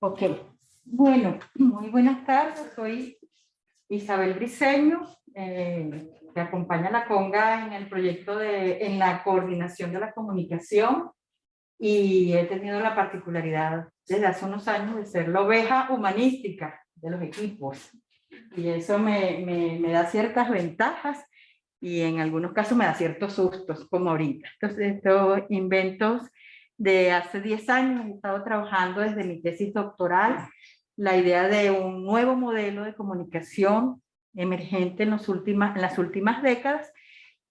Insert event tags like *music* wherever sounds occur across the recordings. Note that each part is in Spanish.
Ok, bueno, muy buenas tardes, soy Isabel Briceño, eh, que acompaña a la Conga en el proyecto de, en la coordinación de la comunicación y he tenido la particularidad desde hace unos años de ser la oveja humanística de los equipos y eso me, me, me da ciertas ventajas y en algunos casos me da ciertos sustos, como ahorita. Entonces, estos inventos de hace 10 años he estado trabajando desde mi tesis doctoral la idea de un nuevo modelo de comunicación emergente en, los últimas, en las últimas décadas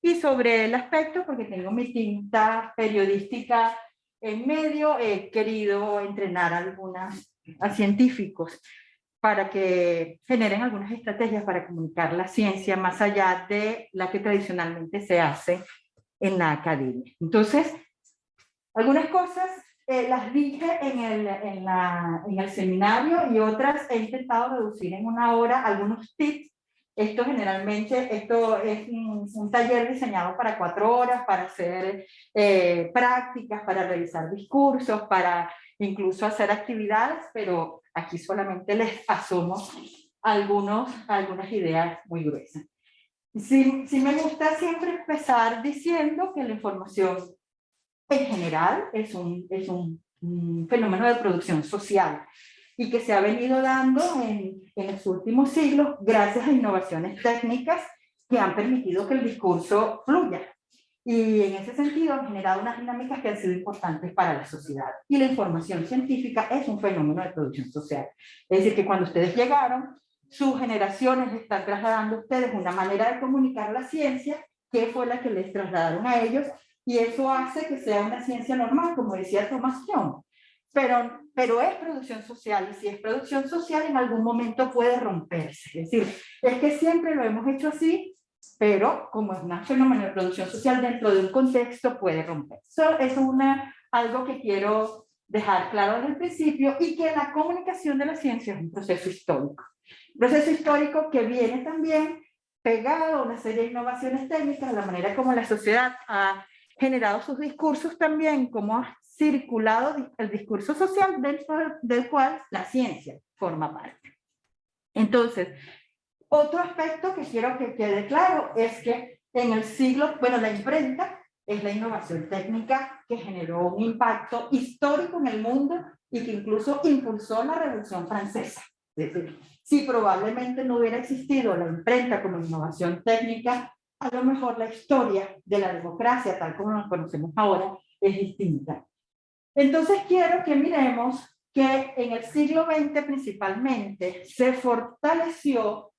y sobre el aspecto, porque tengo mi tinta periodística en medio, he querido entrenar a algunas a científicos para que generen algunas estrategias para comunicar la ciencia más allá de la que tradicionalmente se hace en la academia. Entonces, algunas cosas eh, las dije en el, en, la, en el seminario y otras he intentado reducir en una hora algunos tips. Esto generalmente, esto es un, un taller diseñado para cuatro horas, para hacer eh, prácticas, para realizar discursos, para incluso hacer actividades, pero aquí solamente les asumo algunos, algunas ideas muy gruesas. Sí, sí me gusta siempre empezar diciendo que la información en general es un, es un, fenómeno de producción social y que se ha venido dando en, en los últimos siglos gracias a innovaciones técnicas que han permitido que el discurso fluya. Y en ese sentido han generado unas dinámicas que han sido importantes para la sociedad. Y la información científica es un fenómeno de producción social. Es decir, que cuando ustedes llegaron, sus generaciones están trasladando a ustedes una manera de comunicar la ciencia, que fue la que les trasladaron a ellos, y eso hace que sea una ciencia normal, como decía Thomas Young. Pero, pero es producción social, y si es producción social, en algún momento puede romperse. Es decir, es que siempre lo hemos hecho así, pero como es un fenómeno de producción social dentro de un contexto, puede romperse. Eso es una, algo que quiero dejar claro desde el principio, y que la comunicación de la ciencia es un proceso histórico. Un proceso histórico que viene también pegado a una serie de innovaciones técnicas, la manera como la sociedad ha generado sus discursos también, como ha circulado el discurso social dentro del cual la ciencia forma parte. Entonces, otro aspecto que quiero que quede claro es que en el siglo, bueno, la imprenta es la innovación técnica que generó un impacto histórico en el mundo y que incluso impulsó la Revolución Francesa. Es decir, si probablemente no hubiera existido la imprenta como innovación técnica, a lo mejor la historia de la democracia, tal como la conocemos ahora, es distinta. Entonces quiero que miremos que en el siglo XX principalmente se fortaleció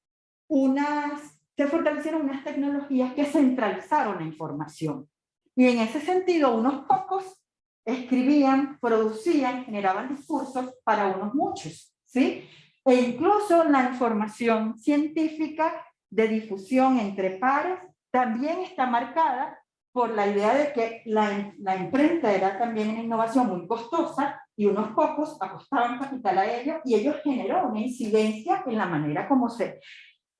unas, se fortalecieron unas tecnologías que centralizaron la información. Y en ese sentido, unos pocos escribían, producían, generaban discursos para unos muchos, ¿sí? E incluso la información científica de difusión entre pares también está marcada por la idea de que la, la imprenta era también una innovación muy costosa y unos pocos apostaban capital a ello y ello generó una incidencia en la manera como se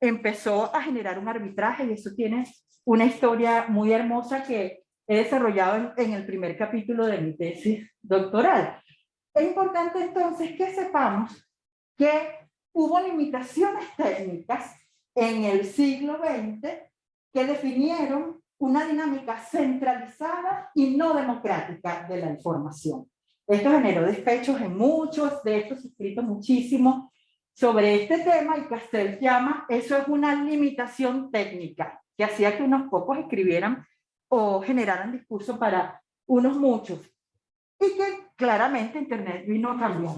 empezó a generar un arbitraje y eso tiene una historia muy hermosa que he desarrollado en el primer capítulo de mi tesis doctoral. Es importante entonces que sepamos que hubo limitaciones técnicas en el siglo XX que definieron una dinámica centralizada y no democrática de la información. Esto generó despechos en muchos de estos escritos muchísimo sobre este tema y Castell llama, eso es una limitación técnica que hacía que unos pocos escribieran o generaran discurso para unos muchos. Y que claramente Internet vino a cambiar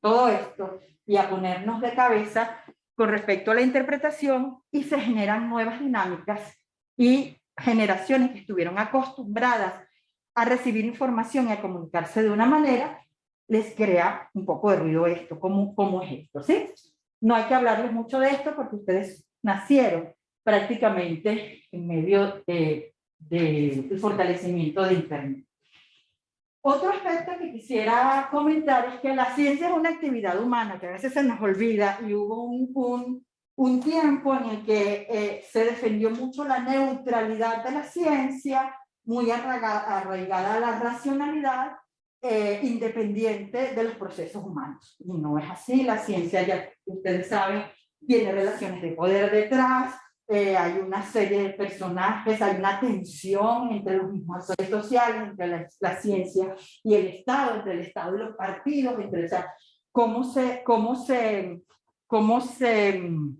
todo esto y a ponernos de cabeza con respecto a la interpretación y se generan nuevas dinámicas y generaciones que estuvieron acostumbradas a recibir información y a comunicarse de una manera, les crea un poco de ruido esto, ¿cómo, cómo es esto? ¿sí? No hay que hablarles mucho de esto porque ustedes nacieron prácticamente en medio del de, fortalecimiento de Internet. Otro aspecto que quisiera comentar es que la ciencia es una actividad humana que a veces se nos olvida y hubo un, un, un tiempo en el que eh, se defendió mucho la neutralidad de la ciencia, muy arraigada, arraigada a la racionalidad, eh, independiente de los procesos humanos. Y no es así, la ciencia ya ustedes saben, tiene relaciones de poder detrás, eh, hay una serie de personajes, hay una tensión entre los mismos actores sociales, entre la, ciencia y el Estado, entre el Estado y los partidos, entre, o sea, cómo se, cómo se, cómo se mm,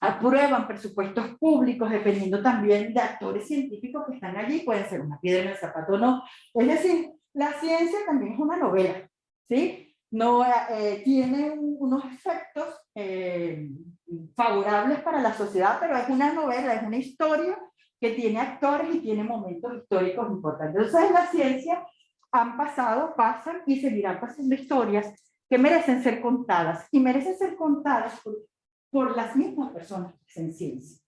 aprueban presupuestos públicos dependiendo también de actores científicos que están allí, pueden ser una piedra en el zapato o no. Es decir, la ciencia también es una novela, ¿sí? No, eh, tiene unos efectos eh, favorables para la sociedad, pero es una novela, es una historia que tiene actores y tiene momentos históricos importantes. Entonces en la ciencia han pasado, pasan y seguirán pasando historias que merecen ser contadas y merecen ser contadas por, por las mismas personas en ciencia.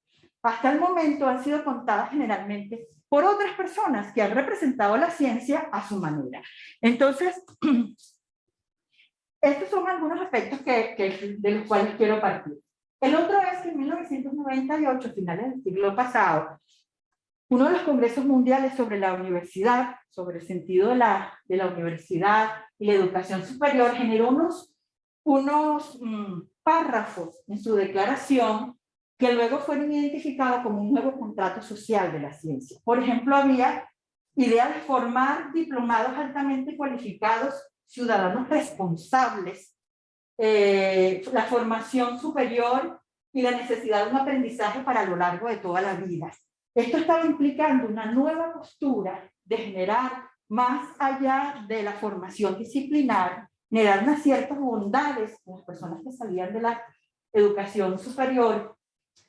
Hasta el momento han sido contadas generalmente por otras personas que han representado la ciencia a su manera. Entonces, *clears throat* estos son algunos aspectos que, de los cuales quiero partir. El otro es que en 1998, finales del siglo pasado, uno de los congresos mundiales sobre la universidad, sobre el sentido de la, de la universidad y la educación superior, generó unos, unos mm, párrafos en su declaración que luego fueron identificados como un nuevo contrato social de la ciencia. Por ejemplo, había idea de formar diplomados altamente cualificados, ciudadanos responsables, eh, la formación superior y la necesidad de un aprendizaje para lo largo de toda la vida. Esto estaba implicando una nueva postura de generar más allá de la formación disciplinar, generar unas ciertas bondades con las personas que salían de la educación superior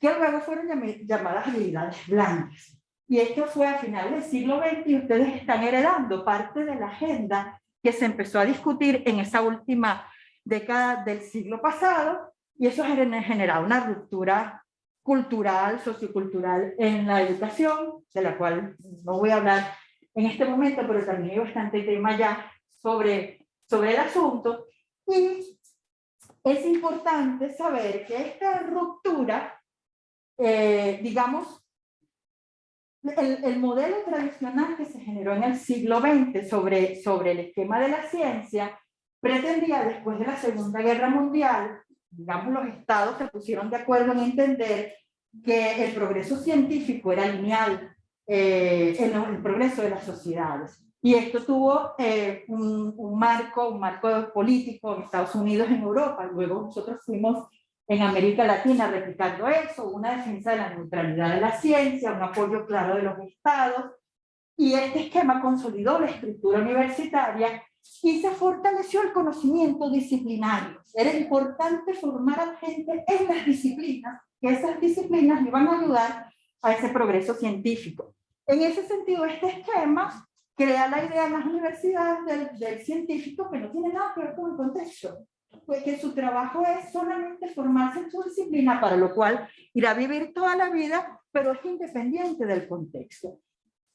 que luego fueron llamadas habilidades blancas. Y esto fue a finales del siglo XX y ustedes están heredando parte de la agenda que se empezó a discutir en esa última década del siglo pasado y eso ha generado una ruptura cultural, sociocultural en la educación, de la cual no voy a hablar en este momento, pero también hay bastante tema ya sobre, sobre el asunto. Y es importante saber que esta ruptura eh, digamos, el, el, modelo tradicional que se generó en el siglo XX sobre, sobre el esquema de la ciencia pretendía después de la Segunda Guerra Mundial, digamos los estados se pusieron de acuerdo en entender que el progreso científico era lineal eh, en el progreso de las sociedades. Y esto tuvo eh, un, un, marco, un marco político en Estados Unidos, en Europa. Luego nosotros fuimos en América Latina replicando eso, una defensa de la neutralidad de la ciencia, un apoyo claro de los estados, y este esquema consolidó la estructura universitaria se fortaleció el conocimiento disciplinario. Era importante formar a la gente en las disciplinas, que esas disciplinas iban a ayudar a ese progreso científico. En ese sentido, este esquema crea la idea en las universidades del, del científico que no tiene nada que ver con el contexto pues que su trabajo es solamente formarse en su disciplina, para lo cual irá a vivir toda la vida, pero es independiente del contexto.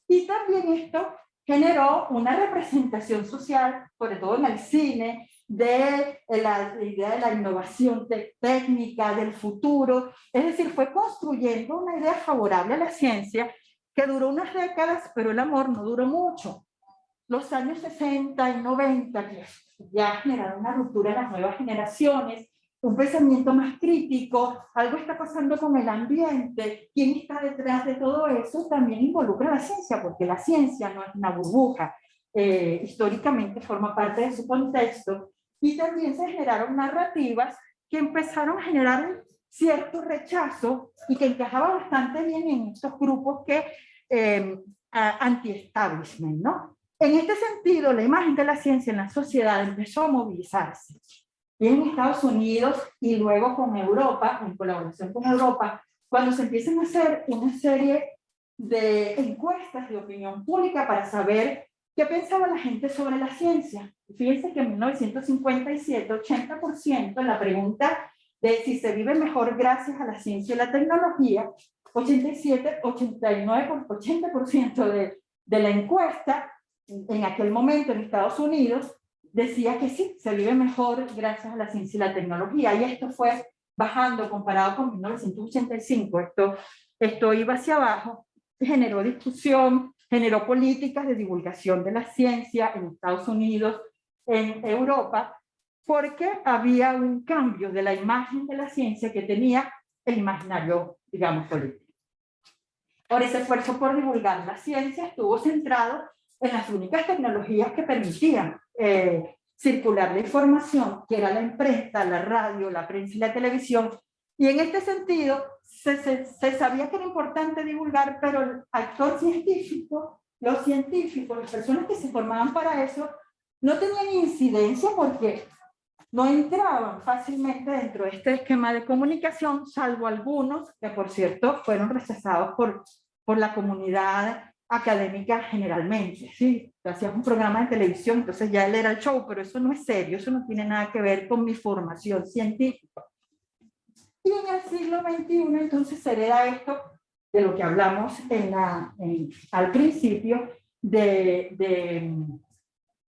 Y también esto generó una representación social, sobre todo en el cine, de la idea de la innovación técnica, del futuro, es decir, fue construyendo una idea favorable a la ciencia que duró unas décadas, pero el amor no duró mucho. Los años 60 y 90, que ya generaron una ruptura en las nuevas generaciones, un pensamiento más crítico, algo está pasando con el ambiente, quién está detrás de todo eso, también involucra a la ciencia, porque la ciencia no es una burbuja, eh, históricamente forma parte de su contexto, y también se generaron narrativas que empezaron a generar cierto rechazo y que encajaba bastante bien en estos grupos que eh, anti-establishment, ¿no? En este sentido, la imagen de la ciencia en la sociedad empezó a movilizarse. Y en Estados Unidos y luego con Europa, en colaboración con Europa, cuando se empiezan a hacer una serie de encuestas de opinión pública para saber qué pensaba la gente sobre la ciencia. Fíjense que en 1957, 80% en la pregunta de si se vive mejor gracias a la ciencia y la tecnología, 87, 89, 80% de, de la encuesta en aquel momento en Estados Unidos decía que sí, se vive mejor gracias a la ciencia y la tecnología, y esto fue bajando comparado con 1985, esto, esto iba hacia abajo, generó discusión, generó políticas de divulgación de la ciencia en Estados Unidos, en Europa, porque había un cambio de la imagen de la ciencia que tenía el imaginario, digamos, político. Por ese esfuerzo por divulgar la ciencia estuvo centrado en las únicas tecnologías que permitían eh, circular la información, que era la imprenta, la radio, la prensa y la televisión, y en este sentido se, sabía que era importante divulgar, pero el actor científico, los científicos, las personas que se formaban para eso, no tenían incidencia porque no entraban fácilmente dentro de este esquema de comunicación, salvo algunos que, por cierto, fueron rechazados por, por la comunidad académica generalmente. ¿sí? Hacías un programa de televisión, entonces ya él era el show, pero eso no es serio, eso no tiene nada que ver con mi formación científica. Y en el siglo XXI entonces se hereda esto de lo que hablamos en la, al principio, de, de,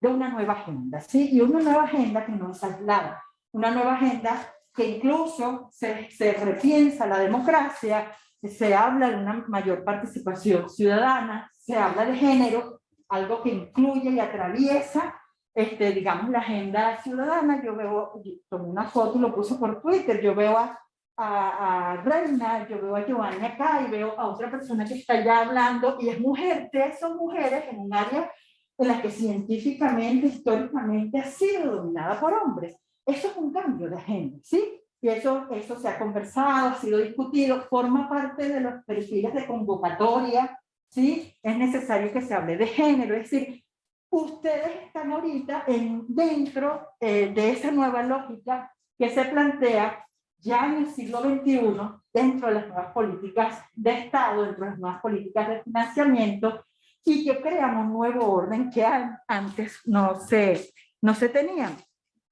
de, una nueva agenda, ¿sí? Y una nueva agenda que no es aislada, una nueva agenda que incluso se, se repiensa la democracia, se habla de una mayor participación ciudadana, se habla de género, algo que incluye y atraviesa, este, digamos, la agenda ciudadana. Yo veo, tomé una foto y lo puse por Twitter, yo veo a, a, Reina, yo veo a Giovanni acá y veo a otra persona que está ya hablando y es mujer, tres son mujeres en un área en la que científicamente, históricamente ha sido dominada por hombres. Eso es un cambio de agenda, ¿sí? Y eso, eso se ha conversado, ha sido discutido, forma parte de los perfiles de convocatoria, ¿sí? Es necesario que se hable de género, es decir, ustedes están ahorita en, dentro eh, de esa nueva lógica que se plantea ya en el siglo XXI, dentro de las nuevas políticas de Estado, dentro de las nuevas políticas de financiamiento, y que creamos un nuevo orden que antes no se, no se tenían.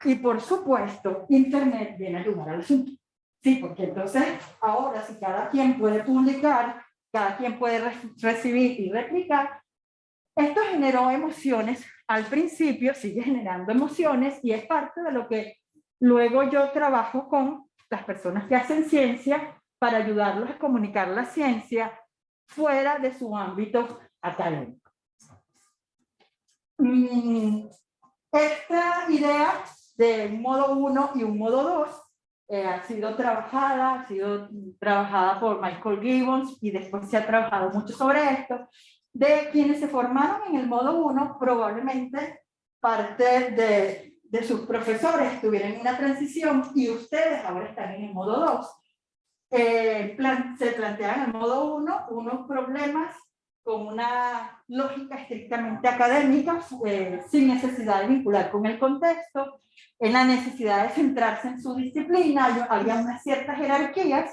Y por supuesto, Internet viene a ayudar al asunto. Sí, porque entonces ahora si cada quien puede publicar, cada quien puede recibir y replicar, esto generó emociones al principio, sigue generando emociones y es parte de lo que luego yo trabajo con las personas que hacen ciencia para ayudarlos a comunicar la ciencia fuera de su ámbito académico. Mm, esta idea de modo 1 y un modo 2 eh, ha sido trabajada, ha sido trabajada por Michael Gibbons y después se ha trabajado mucho sobre esto. De quienes se formaron en el modo 1, probablemente parte de, de sus profesores tuvieron una transición y ustedes ahora están en el modo 2. Eh, plan, se plantean en el modo 1 unos problemas con una lógica estrictamente académica, eh, sin necesidad de vincular con el contexto, en la necesidad de centrarse en su disciplina, había unas ciertas jerarquías,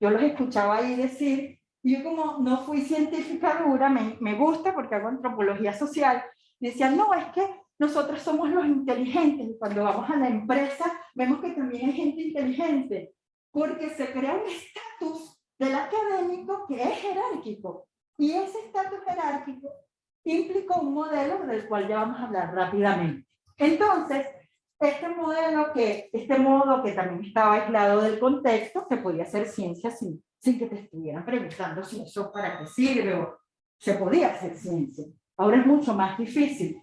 yo los escuchaba ahí decir, y yo como no fui científica dura, me, me gusta porque hago antropología social, decían, no, es que nosotros somos los inteligentes, y cuando vamos a la empresa vemos que también hay gente inteligente, porque se crea un estatus del académico que es jerárquico, y ese estatus jerárquico implicó un modelo del cual ya vamos a hablar rápidamente. Entonces, este modelo que, este modo que también estaba aislado del contexto, que podía ser ciencia sin, sin que te estuvieran preguntando si eso para qué sirve o se podía hacer ciencia. Ahora es mucho más difícil.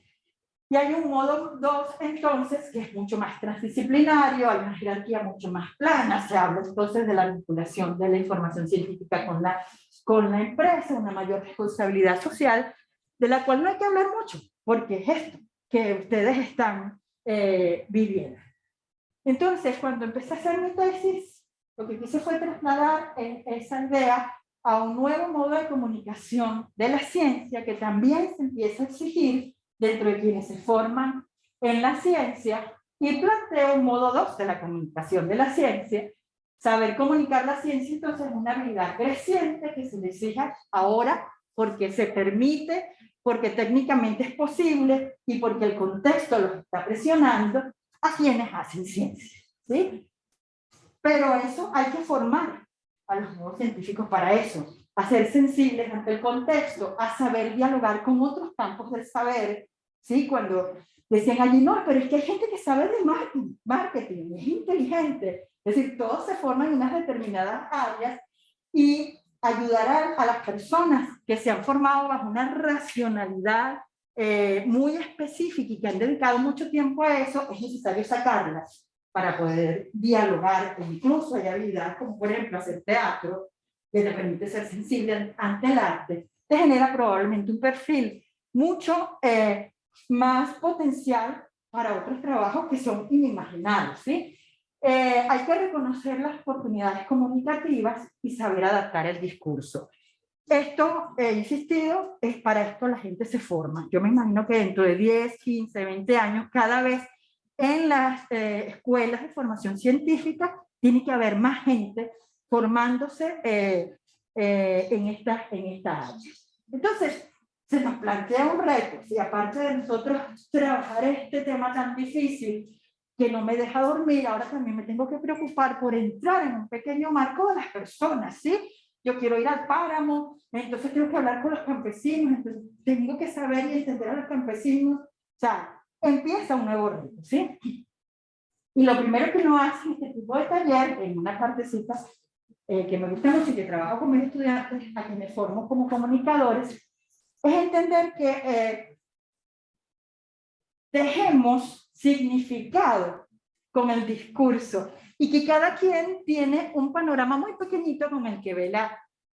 Y hay un modo 2 entonces que es mucho más transdisciplinario, hay una jerarquía mucho más plana, se habla entonces de la vinculación de la información científica con la, con la empresa, una mayor responsabilidad social, de la cual no hay que hablar mucho, porque es esto que ustedes están eh, viviendo. Entonces, cuando empecé a hacer mi tesis, lo que quise fue trasladar esa idea a un nuevo modo de comunicación de la ciencia que también se empieza a exigir dentro de quienes se forman en la ciencia y planteo un modo 2 de la comunicación de la ciencia. Saber comunicar la ciencia entonces es una habilidad creciente que se necesita ahora porque se permite, porque técnicamente es posible y porque el contexto los está presionando a quienes hacen ciencia. ¿sí? Pero eso hay que formar a los nuevos científicos para eso, a ser sensibles ante el contexto, a saber dialogar con otros campos del saber ¿sí? Cuando decían allí, no, pero es que hay gente que sabe de marketing es inteligente. Es decir, todos se forman en unas determinadas áreas y ayudar a, las personas que se han formado bajo una racionalidad eh, muy específica y que han dedicado mucho tiempo a eso, es necesario sacarlas para poder dialogar, e incluso hay habilidades como por ejemplo hacer teatro, que te permite ser sensible ante el arte, te genera probablemente un perfil mucho eh, más potencial para otros trabajos que son inimaginables, ¿sí? Eh, hay que reconocer las oportunidades comunicativas y saber adaptar el discurso. Esto, he insistido, es para esto la gente se forma. Yo me imagino que dentro de 10, 15, 20 años, cada vez en las eh, escuelas de formación científica tiene que haber más gente formándose eh, en, esta, en esta área. Entonces, se nos plantea un reto, y aparte de nosotros trabajar este tema tan difícil, que no me deja dormir, ahora también me tengo que preocupar por entrar en un pequeño marco de las personas, ¿sí? Yo quiero ir al páramo, entonces tengo que hablar con los campesinos, entonces tengo que saber y entender a los campesinos, o sea, empieza un nuevo reto, ¿sí? Y lo primero que uno hace en este tipo de taller, en una partecita eh, que me gusta mucho y que trabajo con mis estudiantes, a quienes formo como comunicadores, es entender que eh, dejemos significado con el discurso y que cada quien tiene un panorama muy pequeñito con el que ve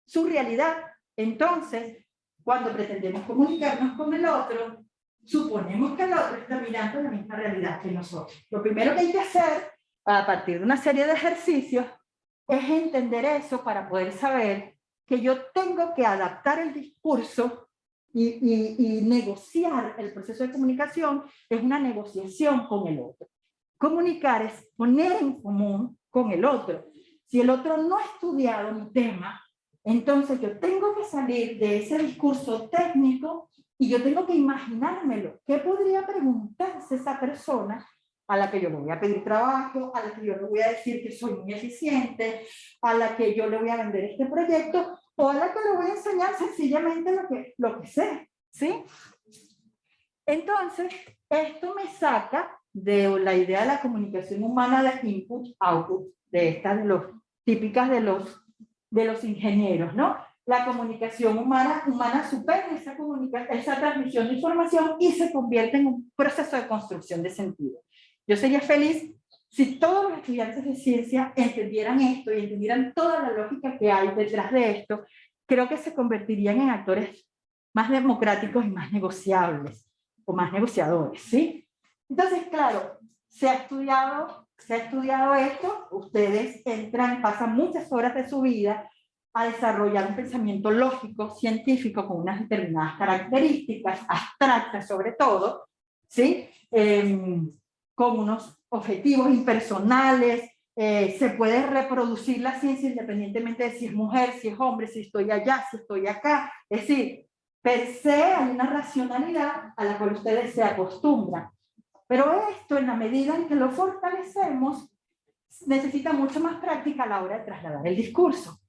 su realidad. Entonces, cuando pretendemos comunicarnos con el otro, suponemos que el otro está mirando la misma realidad que nosotros. Lo primero que hay que hacer, a partir de una serie de ejercicios, es entender eso para poder saber que yo tengo que adaptar el discurso y, negociar el proceso de comunicación es una negociación con el otro. Comunicar es poner en común con el otro. Si el otro no ha estudiado mi tema, entonces yo tengo que salir de ese discurso técnico y yo tengo que imaginármelo. ¿Qué podría preguntarse esa persona a la que yo le voy a pedir trabajo, a la que yo le voy a decir que soy muy eficiente, a la que yo le voy a vender este proyecto? O la que le voy a enseñar sencillamente lo que, lo que sé, ¿sí? Entonces, esto me saca de la idea de la comunicación humana de input-output, de estas de los, típicas de los, de los ingenieros, ¿no? La comunicación humana, humana supera esa, esa transmisión de información y se convierte en un proceso de construcción de sentido. Yo sería feliz si todos los estudiantes de ciencia entendieran esto y entendieran toda la lógica que hay detrás de esto, creo que se convertirían en actores más democráticos y más negociables, o más negociadores, ¿sí? Entonces, claro, se ha estudiado, se ha estudiado esto, ustedes entran, pasan muchas horas de su vida a desarrollar un pensamiento lógico, científico, con unas determinadas características, abstractas sobre todo, ¿sí? Em, con unos objetivos impersonales, eh, se puede reproducir la ciencia independientemente de si es mujer, si es hombre, si estoy allá, si estoy acá. Es decir, per se hay una racionalidad a la cual ustedes se acostumbran. Pero esto, en la medida en que lo fortalecemos, necesita mucho más práctica a la hora de trasladar el discurso.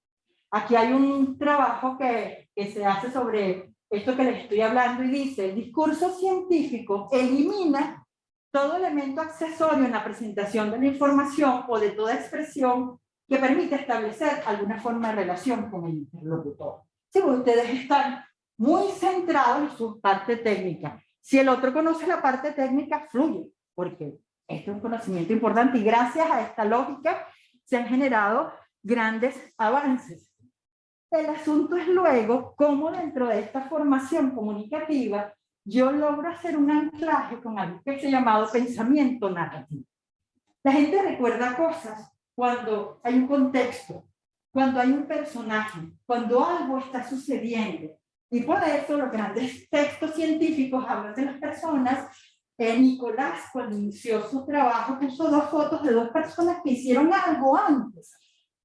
Aquí hay un trabajo que, que se hace sobre esto que les estoy hablando y dice, el discurso científico elimina todo elemento accesorio en la presentación de la información o de toda expresión que permite establecer alguna forma de relación con el interlocutor. Si ustedes están muy centrados en su parte técnica, si el otro conoce la parte técnica, fluye, porque este es un conocimiento importante y gracias a esta lógica se han generado grandes avances. El asunto es luego cómo dentro de esta formación comunicativa yo logro hacer un anclaje con algo que se llamado pensamiento narrativo. La gente recuerda cosas cuando hay un contexto, cuando hay un personaje, cuando algo está sucediendo. Y por eso los grandes textos científicos hablan de las personas. Eh, Nicolás, cuando inició su trabajo, puso dos fotos de dos personas que hicieron algo antes.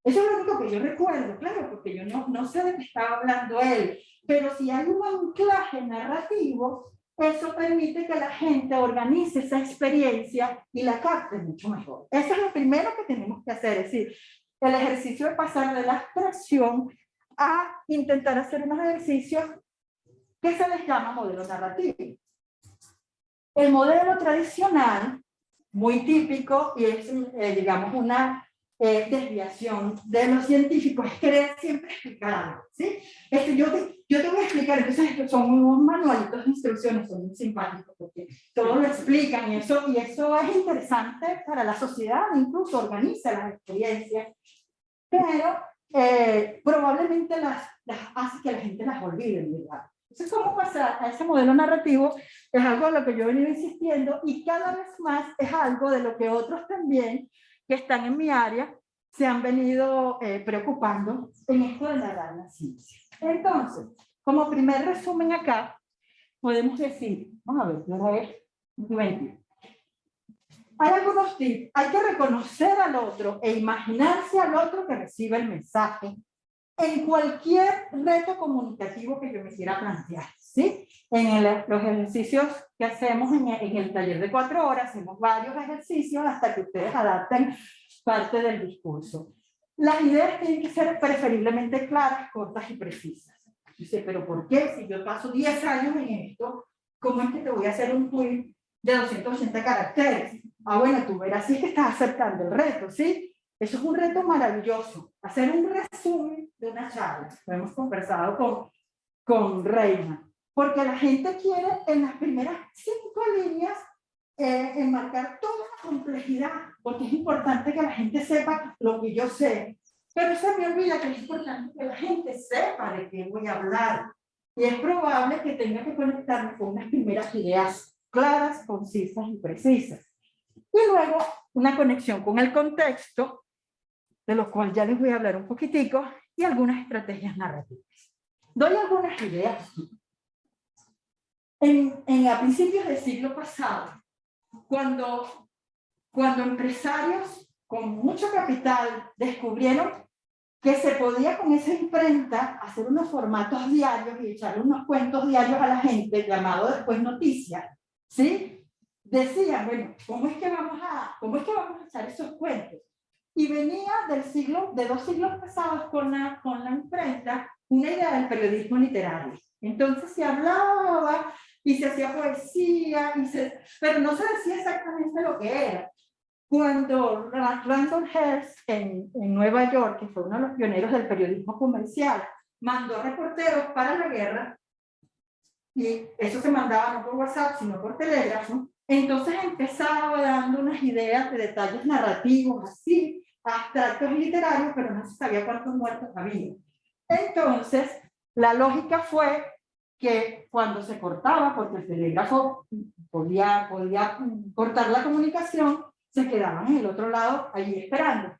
Eso es lo único que yo recuerdo, claro, porque yo no, no sé de qué estaba hablando él. Pero si hay un anclaje narrativo, eso permite que la gente organice esa experiencia y la capte mucho mejor. Eso es lo primero que tenemos que hacer, es decir, el ejercicio de pasar de la abstracción a intentar hacer unos ejercicios que se les llama modelo narrativo. El modelo tradicional, muy típico, y es, eh, digamos, una eh, desviación de los científicos es querer siempre explicar algo, ¿sí? Este, yo, te, yo te voy a explicar, entonces son unos manualitos de instrucciones, son muy simpáticos porque todo lo explican y eso, y eso es interesante para la sociedad, incluso organiza las experiencias, pero eh, probablemente las, las hace que la gente las olvide, ¿verdad? Entonces, cómo pasar a ese modelo narrativo es algo a lo que yo he venido insistiendo y cada vez más es algo de lo que otros también que están en mi área se han venido eh, preocupando en esto de narrar la ciencia. Entonces, como primer resumen acá, podemos decir, vamos a ver, a ver, 20. Hay algunos tips, hay que reconocer al otro e imaginarse al otro que recibe el mensaje en cualquier reto comunicativo que yo me quiera plantear, ¿sí? En los ejercicios que hacemos en el, en el, taller de cuatro horas, hacemos varios ejercicios hasta que ustedes adapten parte del discurso. Las ideas tienen que ser preferiblemente claras, cortas y precisas. Dice, pero ¿por qué? Si yo paso 10 años en esto, ¿cómo es que te voy a hacer un tweet de 280 caracteres? Ah, bueno, tú verás si es que estás aceptando el reto, ¿sí? Eso es un reto maravilloso, hacer un resumen de una charla. Lo hemos conversado con, con Reina, porque la gente quiere en las primeras cinco líneas eh, enmarcar toda la complejidad, porque es importante que la gente sepa lo que yo sé, pero se me olvida que es importante que la gente sepa de qué voy a hablar. Y es probable que tenga que conectarme con unas primeras ideas claras, concisas y precisas. Y luego una conexión con el contexto de los cuales ya les voy a hablar un poquitico, y algunas estrategias narrativas. Doy algunas ideas. En, en, a principios del siglo pasado, cuando, cuando empresarios con mucho capital descubrieron que se podía con esa imprenta hacer unos formatos diarios y echar unos cuentos diarios a la gente, llamado después noticias, ¿sí? Decían, bueno, ¿cómo es que vamos a, cómo es que vamos a echar esos cuentos? y venía del siglo, de dos siglos pasados con la, con la imprenta, una idea del periodismo literario. Entonces se hablaba y se hacía poesía, y se, pero no se decía exactamente lo que era. Cuando Randall Hearst en, en Nueva York, que fue uno de los pioneros del periodismo comercial, mandó reporteros para la guerra, y eso se mandaba no por WhatsApp, sino por telégrafo, entonces empezaba dando unas ideas de detalles narrativos así, abstractos literarios, pero no se sabía cuántos muertos había. Entonces, la lógica fue que cuando se cortaba, porque el telégrafo podía, podía cortar la comunicación, se quedaban en el otro lado allí esperando.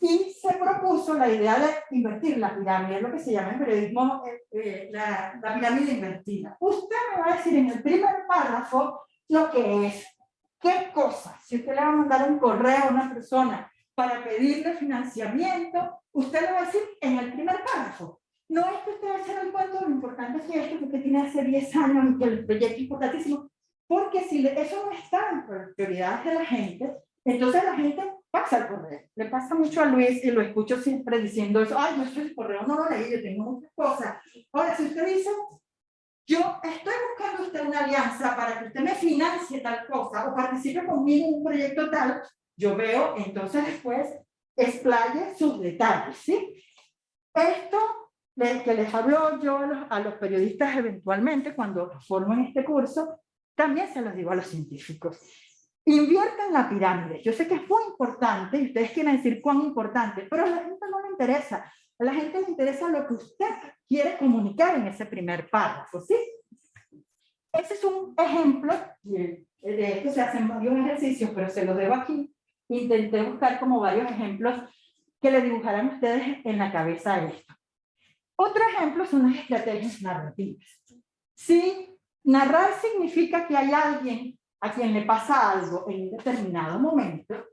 Y se propuso la idea de invertir la pirámide, lo que se llama en periodismo eh, eh, la, la pirámide invertida. Usted me va a decir en el primer párrafo lo que es. ¿Qué cosa? Si usted le va a mandar un correo a una persona para pedirle financiamiento, usted le va a decir en el primer párrafo. No es que usted va a hacer el cuento, lo importante es esto que usted tiene hace 10 años que el proyecto es importantísimo, porque si eso no está en prioridades de la gente, entonces la gente pasa el correo. Le pasa mucho a Luis y lo escucho siempre diciendo eso, ay, no, el correo no lo leí, yo tengo muchas cosas. Ahora, si usted dice, yo estoy buscando usted una alianza para que usted me financie tal cosa o participe conmigo en un proyecto tal, yo veo entonces después explaye sus detalles, ¿sí? Esto que les hablo yo a los, periodistas eventualmente cuando forman este curso, también se los digo a los científicos. Inviertan la pirámide. Yo sé que es muy importante y ustedes quieren decir cuán importante, pero a la gente no le interesa. A la gente le interesa lo que usted quiere comunicar en ese primer párrafo, ¿sí? Ese es un ejemplo, de esto se hacen varios ejercicios, pero se los debo aquí. Intenté buscar como varios ejemplos que le dibujaran a ustedes en la cabeza esto. Otro ejemplo son las estrategias narrativas. Si narrar significa que hay alguien a quien le pasa algo en un determinado momento,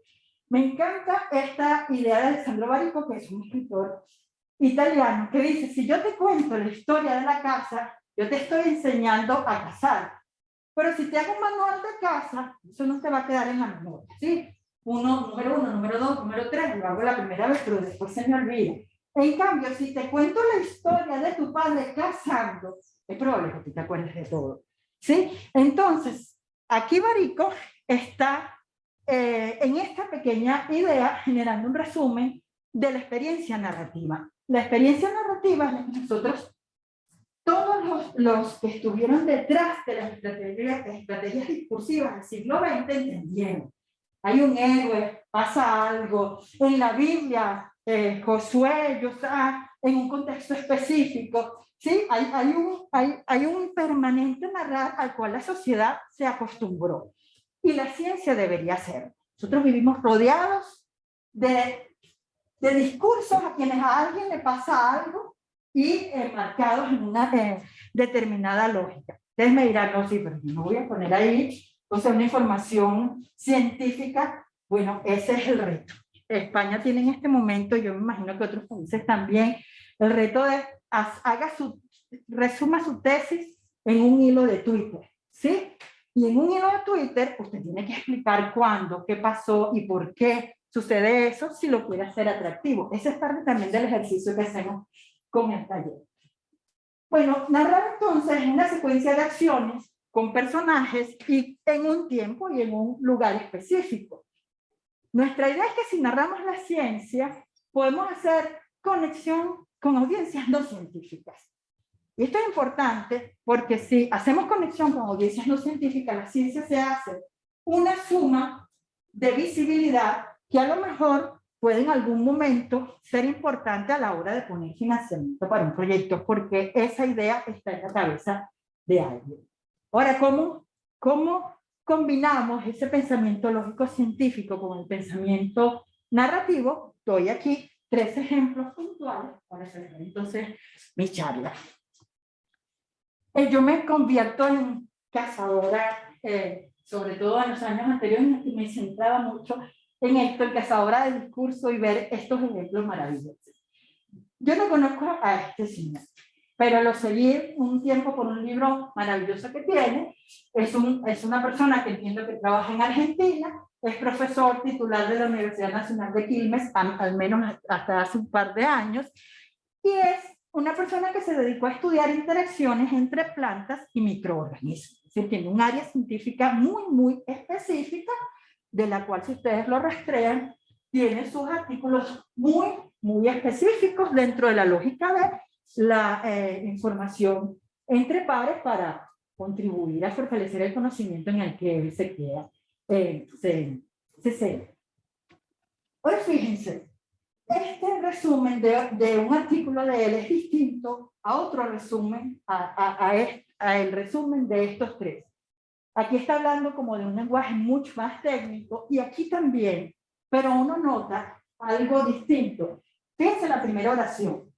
me encanta esta idea de Alessandro Barico, que es un escritor italiano que dice, si yo te cuento la historia de la casa, yo te estoy enseñando a casar. Pero si te hago un manual de casa, eso no te va a quedar en la memoria, ¿sí? Uno, número uno, número dos, número tres, lo hago la primera vez, pero después se me olvida. En cambio, si te cuento la historia de tu padre casando, es probable que te acuerdes de todo, ¿sí? Entonces, aquí Barico está eh, en esta pequeña idea generando un resumen de la experiencia narrativa. La experiencia narrativa es la que nosotros, todos los, los, que estuvieron detrás de las estrategias, estrategias discursivas del siglo XX entendieron. Hay un héroe, pasa algo. En la Biblia, eh, Josué, Josá, en un contexto específico. ¿sí? Hay, hay, un, hay, hay un permanente narrar al cual la sociedad se acostumbró. Y la ciencia debería ser. Nosotros vivimos rodeados de, de discursos a quienes a alguien le pasa algo y enmarcados en una eh, determinada lógica. Ustedes me dirán, no, sí, pero no voy a poner ahí, o sea, una información científica. Bueno, ese es el reto. España tiene en este momento, yo me imagino que otros países también, el reto de haga su, resuma su tesis en un hilo de Twitter, ¿sí? Y en un hilo de Twitter usted tiene que explicar cuándo, qué pasó y por qué sucede eso si lo quiere hacer atractivo. Ese es parte también del ejercicio que hacemos con el taller. Bueno, narrar entonces es una secuencia de acciones con personajes y en un tiempo y en un lugar específico. Nuestra idea es que si narramos la ciencia, podemos hacer conexión con audiencias no científicas. Y esto es importante porque si hacemos conexión con audiencias no científicas, la ciencia se hace una suma de visibilidad que a lo mejor puede en algún momento ser importante a la hora de poner financiamiento para un proyecto, porque esa idea está en la cabeza de alguien. Ahora, ¿cómo, cómo combinamos ese pensamiento lógico-científico con el pensamiento narrativo? Estoy aquí tres ejemplos puntuales para hacer entonces mi charla. Eh, yo me convierto en cazadora, eh, sobre todo en los años anteriores, me centraba mucho en esto, en cazadora de discurso y ver estos ejemplos maravillosos. Yo no conozco a este señor, pero lo seguí un tiempo por un libro maravilloso que tiene. Es, un, es una persona que entiendo que trabaja en Argentina es profesor titular de la Universidad Nacional de Quilmes, al menos hasta hace un par de años, y es una persona que se dedicó a estudiar interacciones entre plantas y microorganismos. Es tiene un área científica muy, muy específica, de la cual si ustedes lo rastrean, tiene sus artículos muy, muy específicos dentro de la lógica de la eh, información entre pares para contribuir a fortalecer el conocimiento en el que él se queda eh, se, se Ahora fíjense, este resumen de, de, un artículo de él es distinto a otro resumen, a, a, a, el resumen de estos tres. Aquí está hablando como de un lenguaje mucho más técnico y aquí también, pero uno nota algo distinto. Fíjense la primera oración.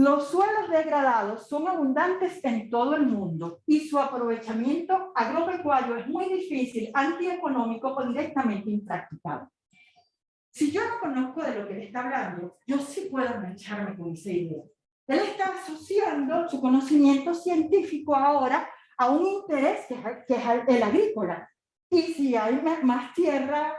Los suelos degradados son abundantes en todo el mundo y su aprovechamiento agropecuario es muy difícil, antieconómico o directamente impracticable. Si yo no conozco de lo que él está hablando, yo sí puedo engancharme con esa idea. Él está asociando su conocimiento científico ahora a un interés que es, el agrícola. Y si hay más tierra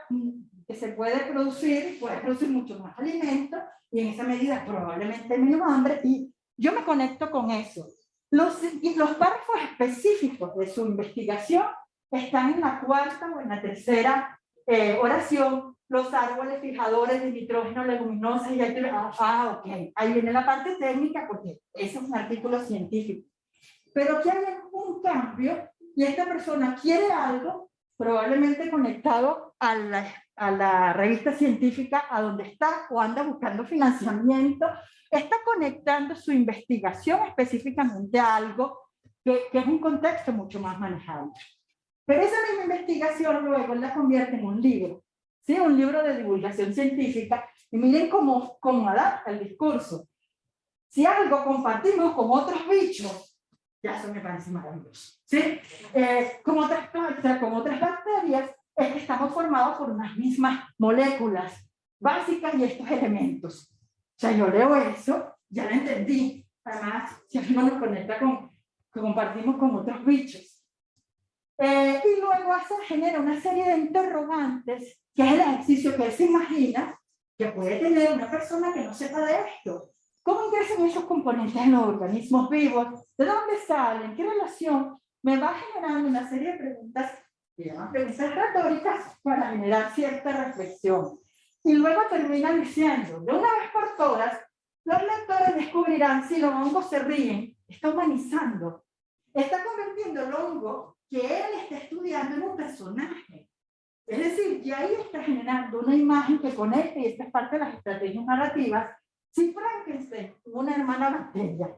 que se puede producir, puede producir mucho más alimento, y en esa medida probablemente menos hambre, y yo me conecto con eso. Los, y los párrafos específicos de su investigación están en la cuarta o en la tercera eh, oración, los árboles fijadores de nitrógeno, leguminosas, y ahí, ah, ah, ok, ahí viene la parte técnica, porque ese es un artículo científico. Pero aquí hay un cambio, y esta persona quiere algo, probablemente conectado a la a la revista científica a donde está o anda buscando financiamiento, está conectando su investigación específicamente a algo que, que es un contexto mucho más manejable. Pero esa misma investigación luego la convierte en un libro, ¿sí? un libro de divulgación científica, y miren cómo, cómo adapta el discurso. Si algo compartimos con otros bichos, ya eso me parece maravilloso. ¿sí? Eh, con, otras, con otras bacterias, es que estamos formados por unas mismas moléculas básicas y estos elementos. O sea, yo leo eso, ya lo entendí. Además, si no nos conecta con, que compartimos con otros bichos. Eh, y luego hace, genera una serie de interrogantes, que es el ejercicio que se imagina que puede tener una persona que no sepa de esto. ¿Cómo ingresan esos componentes en los organismos vivos? ¿De dónde salen? ¿Qué relación? Me va generando una serie de preguntas se llaman preguntas retóricas, para generar cierta reflexión. Y luego termina diciendo, de una vez por todas, los lectores descubrirán si los hongos se ríen, está humanizando, está convirtiendo el hongo que él está estudiando en un personaje. Es decir, que ahí está generando una imagen que conecte, y esta es parte de las estrategias narrativas, si Frankenstein una hermana bacteria,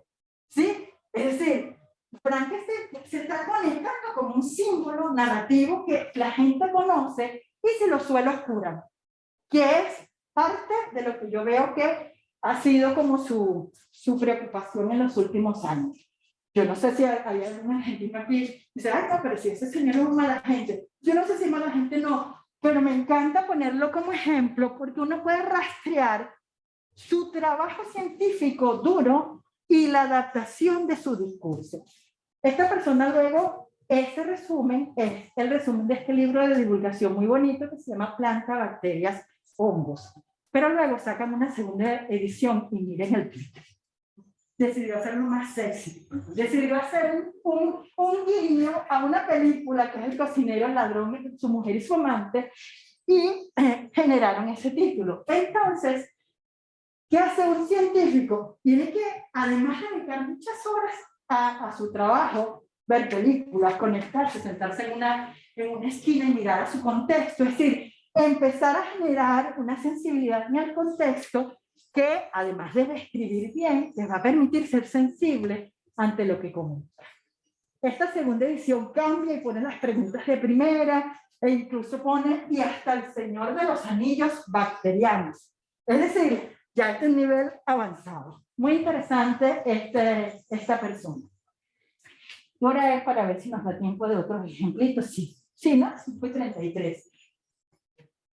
¿sí? Es decir, Frankenstein se está conectando como un símbolo narrativo que la gente conoce y se lo suele oscurar, que es parte de lo que yo veo que ha sido como su, su preocupación en los últimos años. Yo no sé si hay alguna gente aquí dice, ay, no, pero si ese señor es mala gente. Yo no sé si mala gente no, pero me encanta ponerlo como ejemplo porque uno puede rastrear su trabajo científico duro y la adaptación de su discurso. Esta persona luego, este resumen es el resumen de este libro de divulgación muy bonito que se llama Planta, Bacterias, Hongos. Pero luego sacan una segunda edición y miren el título. Decidió hacerlo más sexy. Decidió hacer un, un guiño a una película que es El cocinero, el ladrón, su mujer y su amante, y eh, generaron ese título. Entonces, ¿Qué hace un científico? Tiene que, además de dedicar muchas horas a, a, su trabajo, ver películas, conectarse, sentarse en una, en una esquina y mirar a su contexto, es decir, empezar a generar una sensibilidad en el contexto que, además de escribir bien, les va a permitir ser sensible ante lo que comenta. Esta segunda edición cambia y pone las preguntas de primera, e incluso pone, y hasta el señor de los anillos bacterianos. Es decir, ya este nivel avanzado. Muy interesante este, esta persona. Ahora es para ver si nos da tiempo de otros ejemplitos. Sí, sí, ¿no? Fue 33.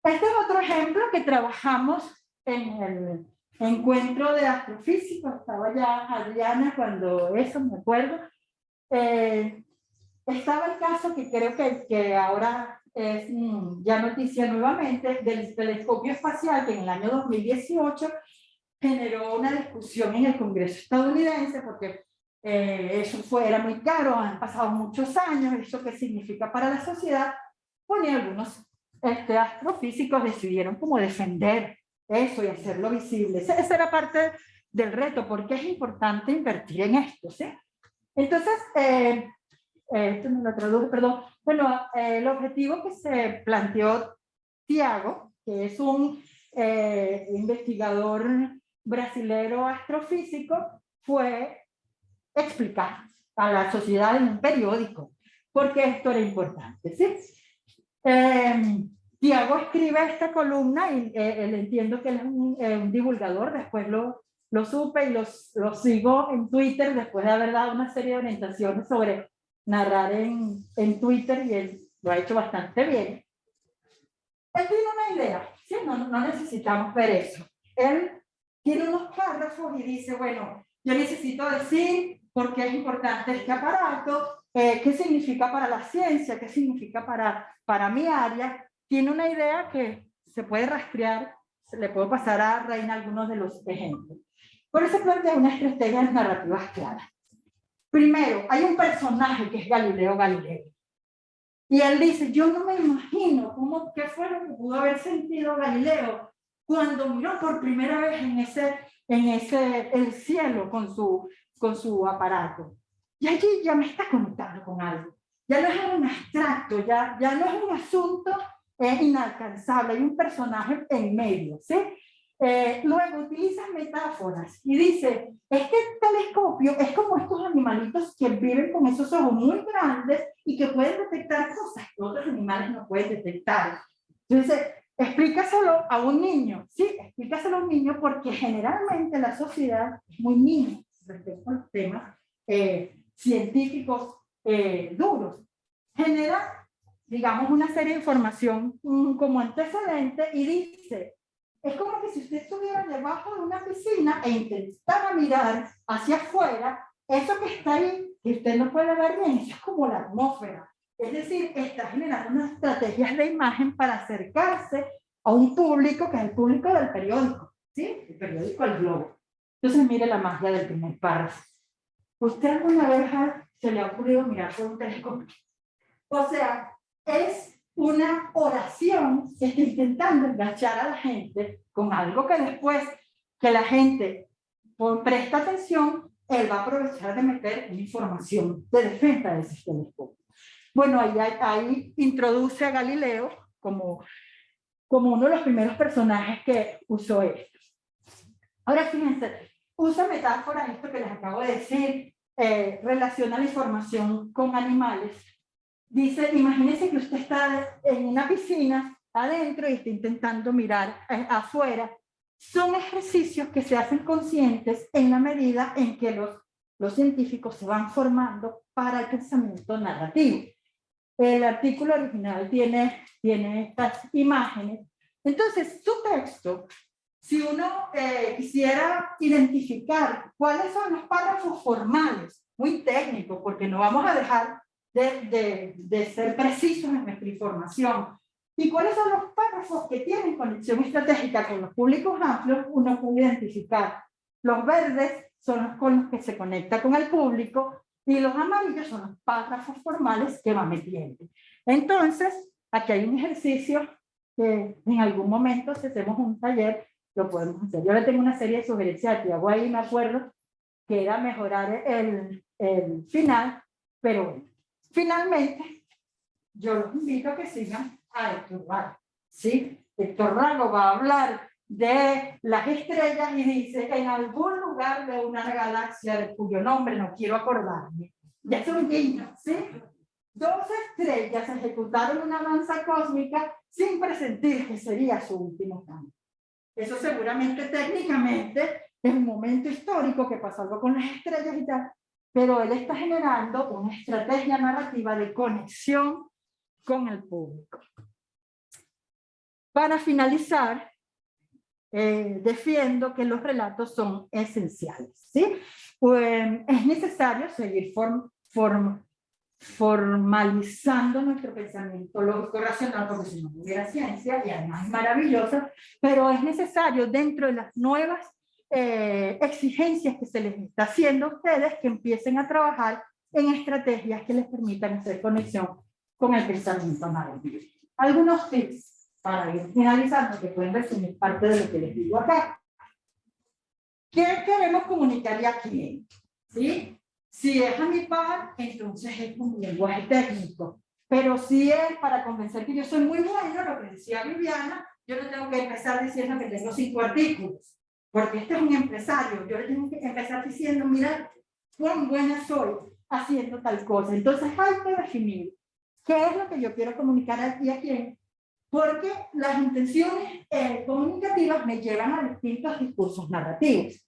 Este es otro ejemplo que trabajamos en el encuentro de astrofísicos. Estaba ya Adriana cuando eso, me acuerdo. Eh, estaba el caso que creo que, que ahora es mm, ya noticia nuevamente del telescopio espacial que en el año 2018 generó una discusión en el Congreso estadounidense porque eh, eso fue, era muy caro, han pasado muchos años, eso qué significa para la sociedad, bueno, y algunos este, astrofísicos decidieron como defender eso y hacerlo visible. Esa, era parte del reto, porque es importante invertir en esto, ¿sí? Entonces, eh, eh, esto no lo traduje, perdón, bueno, eh, el objetivo que se planteó Tiago, que es un eh, investigador brasilero astrofísico, fue explicar a la sociedad en un periódico por qué esto era importante. ¿sí? Em, Tiago escribe esta columna y eh, entiendo que él es un, divulgador, después lo, lo supe y los, lo sigo en Twitter después de haber dado una serie de orientaciones sobre narrar en, en Twitter y él lo ha hecho bastante bien. Él tiene una idea, ¿sí? no, no necesitamos ver eso. Él tiene unos párrafos y dice, bueno, yo necesito decir por qué es importante este aparato, eh, qué significa para la ciencia, qué significa para, para mi área. Tiene una idea que se puede rastrear, se le puedo pasar a Reina algunos de los ejemplos. Por eso plantea una estrategia de narrativas claras. Primero, hay un personaje que es Galileo Galilei. Y él dice, yo no me imagino cómo, qué fue lo que pudo haber sentido Galileo cuando miró por primera vez en ese, en ese, el cielo con su, con su aparato. Y allí ya me está conectando con algo. Ya no es un abstracto, ya, ya no es un asunto es inalcanzable, hay un personaje en medio, ¿sí? Eh, luego utiliza metáforas y dice, este telescopio es como estos animalitos que viven con esos ojos muy grandes y que pueden detectar cosas que otros animales no pueden detectar. Entonces, explícaselo a un niño, sí, explícaselo a un niño porque generalmente la sociedad es muy niña respecto a los temas eh, científicos eh, duros. Genera, digamos, una serie de información mm, como antecedente y dice, es como que si usted estuviera debajo de una piscina e intentara mirar hacia afuera, eso que está ahí, que usted no puede ver bien, eso es como la atmósfera. Es decir, está generando unas estrategias de imagen para acercarse a un público que es el público del periódico, ¿sí? El periódico El Globo. Entonces, mire la magia del primer párrafo. ¿Usted alguna vez se le ha ocurrido mirar por un telescopio? O sea, es una oración que está intentando enganchar a la gente con algo que después que la gente presta atención, él va a aprovechar de meter información de defensa de ese telescopio. Bueno, ahí, ahí introduce a Galileo como, como uno de los primeros personajes que usó esto. Ahora fíjense, usa metáforas, esto que les acabo de decir, eh, relaciona la información con animales. Dice, imagínese que usted está en una piscina adentro y está intentando mirar eh, afuera. Son ejercicios que se hacen conscientes en la medida en que los, los científicos se van formando para el pensamiento narrativo. El artículo original tiene, tiene estas imágenes. Entonces, su texto si uno eh, quisiera identificar cuáles son los párrafos formales, muy técnicos, porque no vamos a dejar de, de, de, ser precisos en nuestra información, y cuáles son los párrafos que tienen conexión estratégica con los públicos amplios, uno puede identificar. Los verdes son los con los que se conecta con el público, y los amarillos son los párrafos formales que va metiendo. Entonces, aquí hay un ejercicio que en algún momento, si hacemos un taller, lo podemos hacer. Yo le tengo una serie de sugerencias que hago ahí, me acuerdo, que era mejorar el, el final, pero bueno, finalmente yo los invito a que sigan a Héctor Rago, ¿sí? Héctor va a hablar de las estrellas y dice en algún lugar de una galaxia de cuyo nombre no quiero acordarme, ya es un guiño, ¿sí? Dos estrellas ejecutaron una danza cósmica sin presentir que sería su último cambio. Eso seguramente técnicamente es un momento histórico que pasó algo con las estrellas y tal, pero él está generando una estrategia narrativa de conexión con el público. Para finalizar, eh, defiendo que los relatos son esenciales. ¿sí? Pues, es necesario seguir form, form, formalizando nuestro pensamiento lógico racional, porque si no hubiera ciencia, y además maravillosa, pero es necesario dentro de las nuevas eh, exigencias que se les está haciendo a ustedes, que empiecen a trabajar en estrategias que les permitan hacer conexión con el pensamiento narrativo. Algunos tips para ir finalizando, que pueden resumir parte de lo que les digo acá. ¿Qué queremos comunicarle a quién? ¿Sí? Si es a mi par, entonces es un lenguaje técnico. Pero si es para convencer que yo soy muy bueno, lo que decía Viviana, yo no tengo que empezar diciendo que tengo cinco artículos. Porque este es un empresario. Yo le tengo que empezar diciendo, mira, cuán buena soy haciendo tal cosa. Entonces hay que definir qué es lo que yo quiero comunicar aquí a quién. Porque las intenciones eh, comunicativas me llevan a distintos discursos narrativos.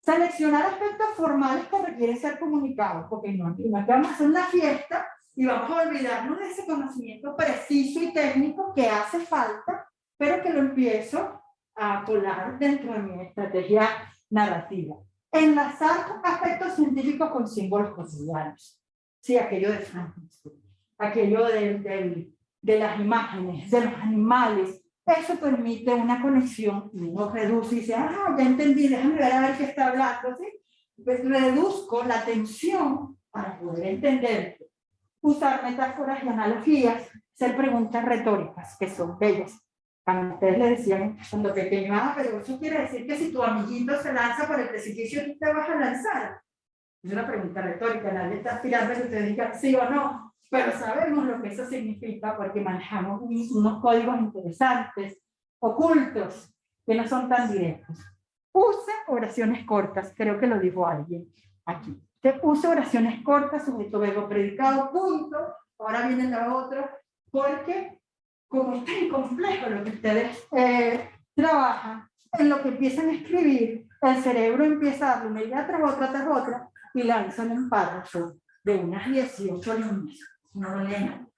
Seleccionar aspectos formales que requieren ser comunicados, porque no, no vamos a hacer una fiesta y vamos a olvidarnos de ese conocimiento preciso y técnico que hace falta, pero que lo empiezo a colar dentro de mi estrategia narrativa. Enlazar aspectos científicos con símbolos cotidianos. Sí, aquello de Frankenstein, aquello de, de, de las imágenes, de los animales, eso permite una conexión y uno reduce y dice, ah, ya entendí, déjame ver a ver qué está hablando, ¿sí? Pues reduzco la tensión para poder entender. Usar metáforas y analogías, hacer preguntas retóricas, que son bellas. Cuando ustedes le decían cuando pequeño, ah, pero eso quiere decir que si tu amiguito se lanza por el precipicio, tú te vas a lanzar. Es una pregunta retórica, nadie está aspirando a que usted diga sí o no pero sabemos lo que eso significa porque manejamos unos códigos interesantes, ocultos, que no son tan directos. Use oraciones cortas, creo que lo dijo alguien aquí. Te use oraciones cortas, sujeto, verbo, predicado, punto. Ahora viene la otra, porque como es tan complejo lo que ustedes eh, trabajan, en lo que empiezan a escribir, el cerebro empieza a darle una idea tras otra, tras otra, y lanzan un párrafo de unas 18 líneas no lo leen,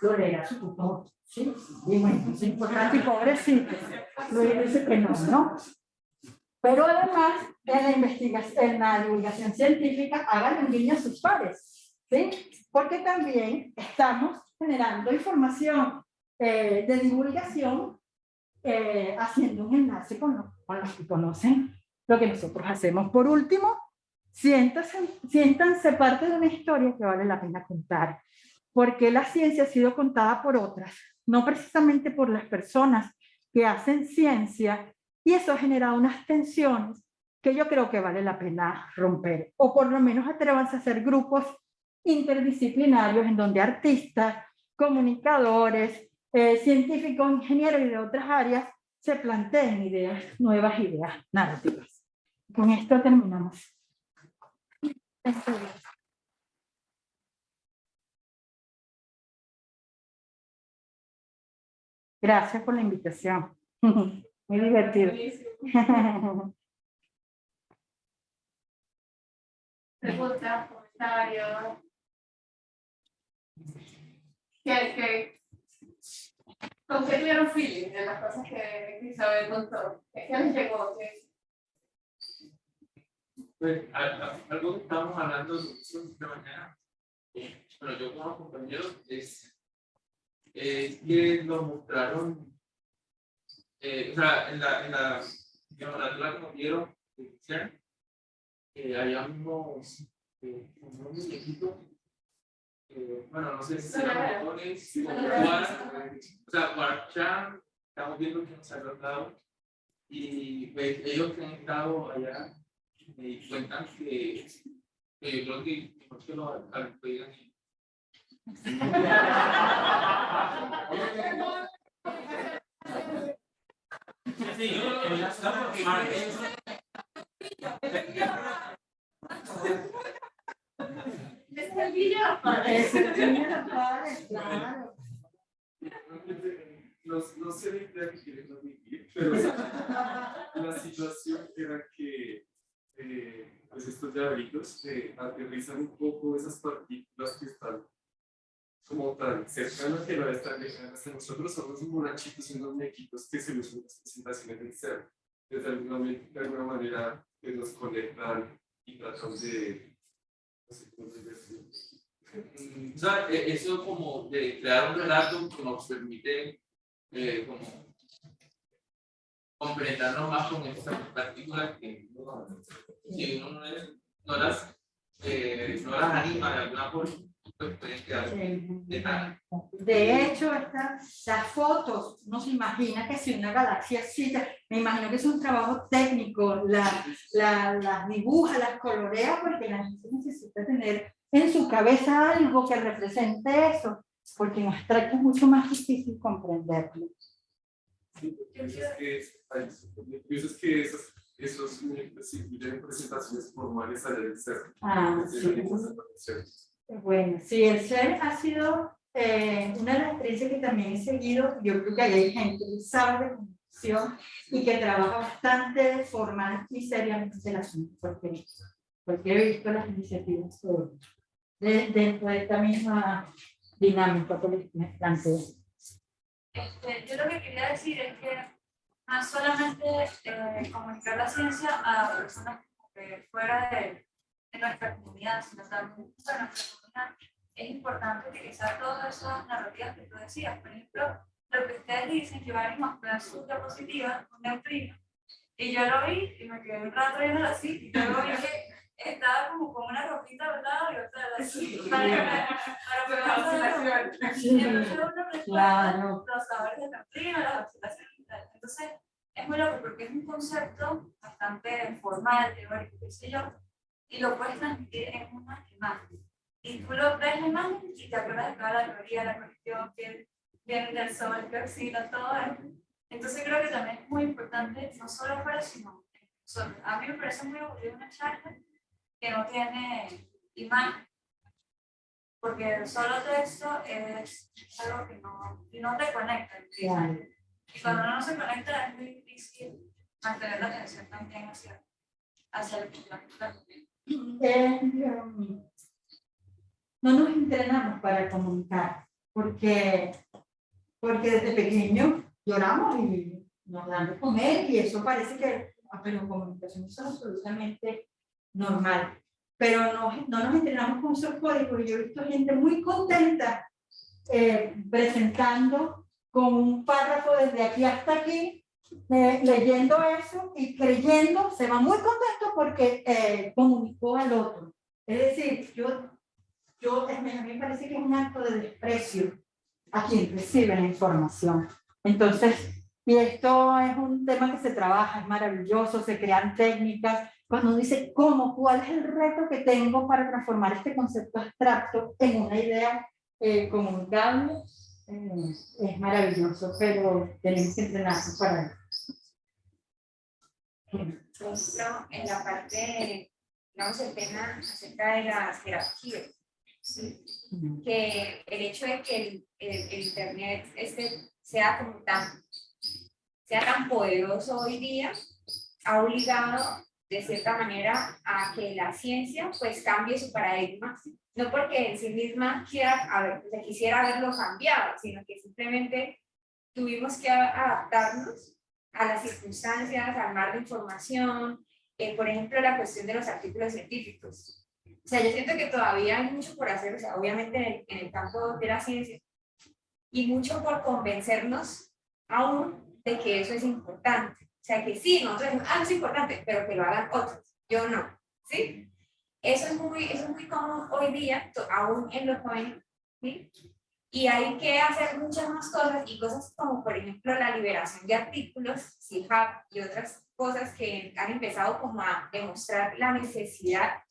lo leerá su tutor. ¿sí? Y bueno, es importante y pobrecito, lo dice que no, ¿no? Pero además, en la investigación, en la divulgación científica, hagan un guiño a sus pares, ¿sí? Porque también estamos generando información eh, de divulgación eh, haciendo un enlace con, con los que conocen lo que nosotros hacemos. Por último, siéntanse, siéntanse parte de una historia que vale la pena contar. porque la ciencia ha sido contada por otras, no precisamente por las personas que hacen ciencia, y eso ha generado unas tensiones que yo creo que vale la pena romper, o por lo menos atrevanse a hacer grupos interdisciplinarios en donde artistas, comunicadores, eh, científicos, ingenieros y de otras áreas se planteen ideas, nuevas ideas narrativas. Con esto terminamos. Gracias por la invitación. *laughs* Muy divertido. *laughs* Preguntas, comentarios. ¿Qué, qué, ¿Con qué tuvieron feeling de las cosas que Isabel contó? ¿Qué les llegó? Pues, algo que estábamos hablando esta mañana, bueno, yo como compañero, es, que mostraron, eh, o sea, en la, en la, la que nos dieron, eh, unos, eh, eh, bueno, no sé si serán botones o o sea, para Chan, estamos viendo que nos ha tratado y pues, ellos que han estado allá me cuentan que, que yo creo que mejor que lo digan Sí, *laughs* *laughs* Es el Villa Es el Villa claro. No, no sé la idea que quieren transmitir, pero la situación era que eh, pues estos llaveritos eh, aterrizan un poco esas partículas que están como tan cercanas que no están lejanas a nosotros, somos monachitos y unos mequitos que se usan las presentaciones del ser. De alguna, manera que nos conectan y tratan de o sea, e, eso como de crear un relato que nos permite eh, como comprendernos más con estas partículas que si uno no, es, no, las, eh, no las anima de alguna forma, de hecho, estas, las fotos, no se imagina que si una galaxia así, me imagino que es un trabajo técnico, las la, la dibuja, las colorea, porque la gente necesita tener en su cabeza algo que represente eso, porque en abstracto es mucho más difícil comprenderlo. Es que, que esos, esos incluyen presentaciones formales ser. Ah, sí. Bueno, sí, el ser ha sido eh, una de las experiencias que también he seguido. Yo creo que hay gente que sabe de comunicación y que trabaja bastante formal y seriamente el asunto, porque, porque he visto las iniciativas dentro de esta misma dinámica que planteo. Este, yo lo que quería decir es que no solamente eh, comunicar la ciencia a personas fuera de, de, nuestra comunidad, sino también para nuestra comunidad, es importante utilizar todas esas narrativas que tú decías. Por ejemplo, lo que ustedes dicen, que van a mostrar su diapositiva, un neutrino, y yo lo vi y me quedé un rato viendo así, y luego vi que estaba como con una ropita, ¿verdad? Y otra así, para, para pegar Y entonces uno claro. los sabores de neutrino, las observaciones y tal. Entonces, es muy loco porque es un concepto bastante formal, teórico, qué sé yo, y lo puedes transmitir en una imagen. Y tú lo ves la imagen y te acuerdas de toda la teoría, la cuestión que viene del sol, que oxida, todo eso. Entonces creo que también es muy importante, no solo afuera, sino A mí me parece muy aburrido una charla que no tiene imagen, porque solo texto es algo que no, y no te conecta. Y cuando no se conecta es muy difícil mantener la atención también hacia, hacia el eh, no nos entrenamos para comunicar, porque, porque desde pequeño lloramos y nos dan de comer y eso parece que, pero comunicación es absolutamente normal. Pero no, no nos entrenamos con esos códigos. Yo he visto gente muy contenta eh, presentando con un párrafo desde aquí hasta aquí, eh, leyendo eso y creyendo, se va muy contento porque eh, comunicó al otro. Es decir, yo yo, a mí me parece que es un acto de desprecio a quien recibe la información. Entonces, y esto es un tema que se trabaja, es maravilloso, se crean técnicas. Cuando uno dice, ¿cómo? ¿Cuál es el reto que tengo para transformar este concepto abstracto en una idea eh, comunicable? Eh, es maravilloso, pero tenemos que entrenarnos para eso. Por ejemplo, en la parte, digamos, el tema acerca de las jerarquías, que el hecho de que el, el, el Internet este sea como tan, sea tan poderoso hoy día, ha obligado de cierta manera a que la ciencia pues cambie su paradigma, no porque en sí misma quiera, a ver, se quisiera verlo cambiado, sino que simplemente tuvimos que adaptarnos a las circunstancias, al mar de información, eh, por ejemplo, la cuestión de los artículos científicos. O sea, yo siento que todavía hay mucho por hacer, o sea, obviamente en el, en el campo de la ciencia, y mucho por convencernos aún de que eso es importante. O sea, que sí, nosotros decimos, ah, es importante, pero que lo hagan otros, yo no, ¿sí? Eso es muy, eso es muy común hoy día, aún en los jóvenes, ¿sí? Y hay que hacer muchas más cosas y cosas como, por ejemplo, la liberación de artículos, CIHAP y otras cosas que han empezado como a demostrar la necesidad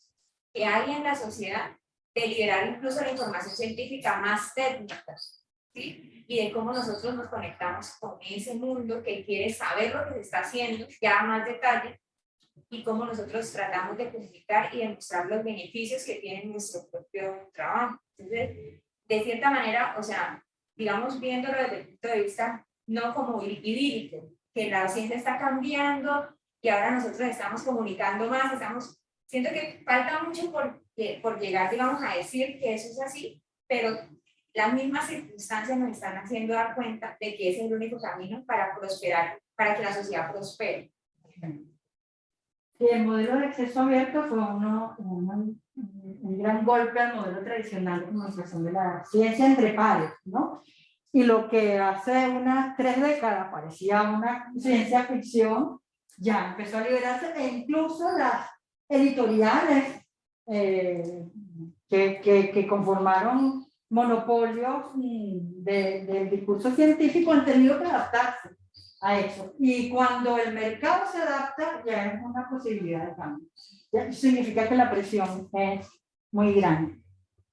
que hay en la sociedad de liberar incluso la información científica más técnica, ¿sí? Y de cómo nosotros nos conectamos con ese mundo que quiere saber lo que se está haciendo, ya más detalle, y cómo nosotros tratamos de comunicar y demostrar los beneficios que tiene nuestro propio trabajo. Entonces, de cierta manera, o sea, digamos, viéndolo desde el punto de vista no como idílico, que la ciencia está cambiando y ahora nosotros estamos comunicando más, estamos, siento que falta mucho por, por llegar, digamos, a decir que eso es así, pero las mismas circunstancias nos están haciendo dar cuenta de que ese es el único camino para prosperar, para que la sociedad prospere. El modelo de acceso abierto fue uno, un, un gran golpe al modelo tradicional de comunicación de la ciencia entre pares, ¿no? Y lo que hace unas tres décadas parecía una ciencia ficción, ya empezó a liberarse e incluso las editoriales eh, que, que, conformaron monopolios mm, de, del discurso científico han tenido que adaptarse a eso. Y cuando el mercado se adapta, ya es una posibilidad de cambio. Ya significa que la presión es muy grande.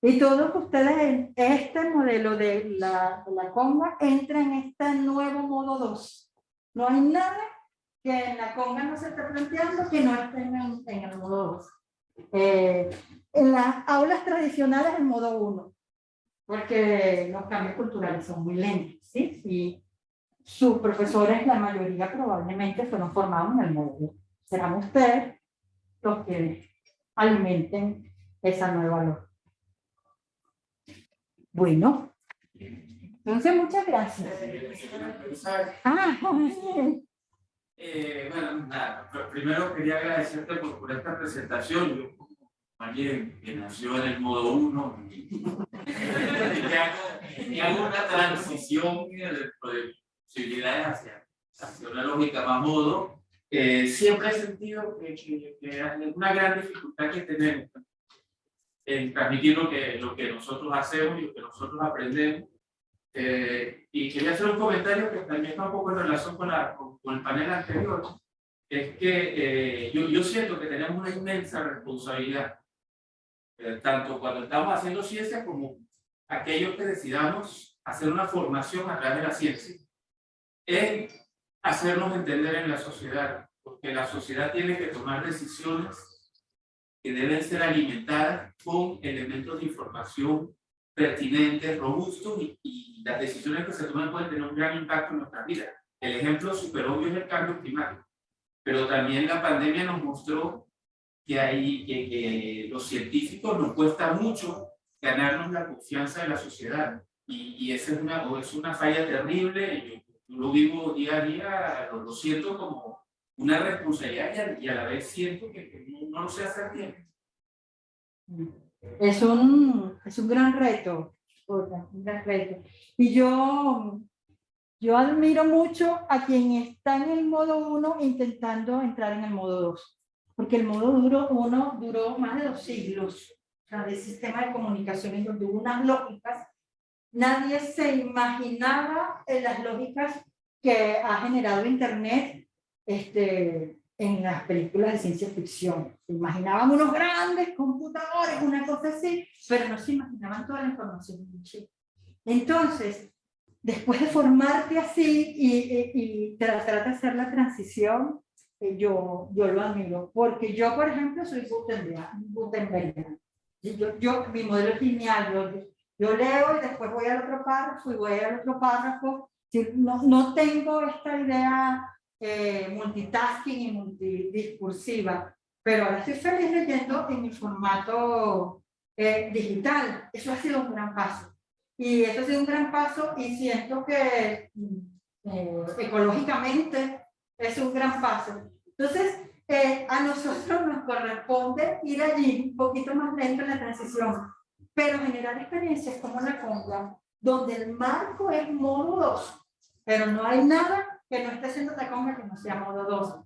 Y todos ustedes en este modelo de la, de la conga entra en este nuevo modo 2. No hay nada que en la conga no se esté planteando que no esté en, en el modo 2. Eh, en las aulas tradicionales el modo 1, porque los cambios culturales son muy lentos, ¿sí? Y sus profesores, la mayoría probablemente fueron formados en el modo 2. Serán ustedes los que alimenten esa nueva luz. Bueno, entonces muchas gracias. Ah, *laughs* eh, bueno, nada, primero quería agradecerte por, por esta presentación. Yo, como alguien que nació en el modo 1, *laughs* que hago, hago una transición de, posibilidades hacia, hacia una lógica más modo, eh, siempre he sentido que, que, que una gran dificultad que tenemos en transmitir lo que, lo que nosotros hacemos y lo que nosotros aprendemos. Eh, y quería hacer un comentario que también está un poco en relación con, la, con, el panel anterior. Es que eh, yo, yo siento que tenemos una inmensa responsabilidad, eh, tanto cuando estamos haciendo ciencia como aquellos que decidamos hacer una formación a través de la ciencia, en hacernos entender en la sociedad, porque la sociedad tiene que tomar decisiones que deben ser alimentadas con elementos de información pertinentes, robustos y, y, las decisiones que se toman pueden tener un gran impacto en nuestra vida. El ejemplo súper obvio es el cambio climático, pero también la pandemia nos mostró que, hay, que, los científicos nos cuesta mucho ganarnos la confianza de la sociedad y, y esa es una, es una falla terrible, yo, lo vivo día a día, lo, siento como una responsabilidad y a, la vez siento que, que no, no, lo sé hacer bien. Es un, es un gran reto, un gran reto. Y yo, yo admiro mucho a quien está en el modo 1 intentando entrar en el modo 2, porque el modo 1 duró más de dos siglos o sea, del sistema de comunicación en donde hubo unas lógicas, nadie se imaginaba en las lógicas que ha generado Internet este, en las películas de ciencia ficción. Se imaginaban unos grandes computadores, una cosa así, pero no se imaginaban toda la información. Entonces, después de formarte así y, y, y tratar de hacer la transición, eh, yo, yo lo admiro, porque yo, por ejemplo, soy Gutenberg. Yo, yo, mi modelo es lineal, yo, yo leo y después voy al otro párrafo y voy al otro párrafo. No, no tengo esta idea eh, multitasking y multidiscursiva, pero ahora estoy feliz leyendo en mi formato eh, digital. Eso ha sido un gran paso. Y eso ha sido un gran paso y siento que eh, ecológicamente es un gran paso. Entonces, eh, a nosotros nos corresponde ir allí un poquito más lento en la transición, pero generar experiencias como la conga, donde el marco es modo 2, pero no hay nada que no esté haciendo la conga que no sea modo 2.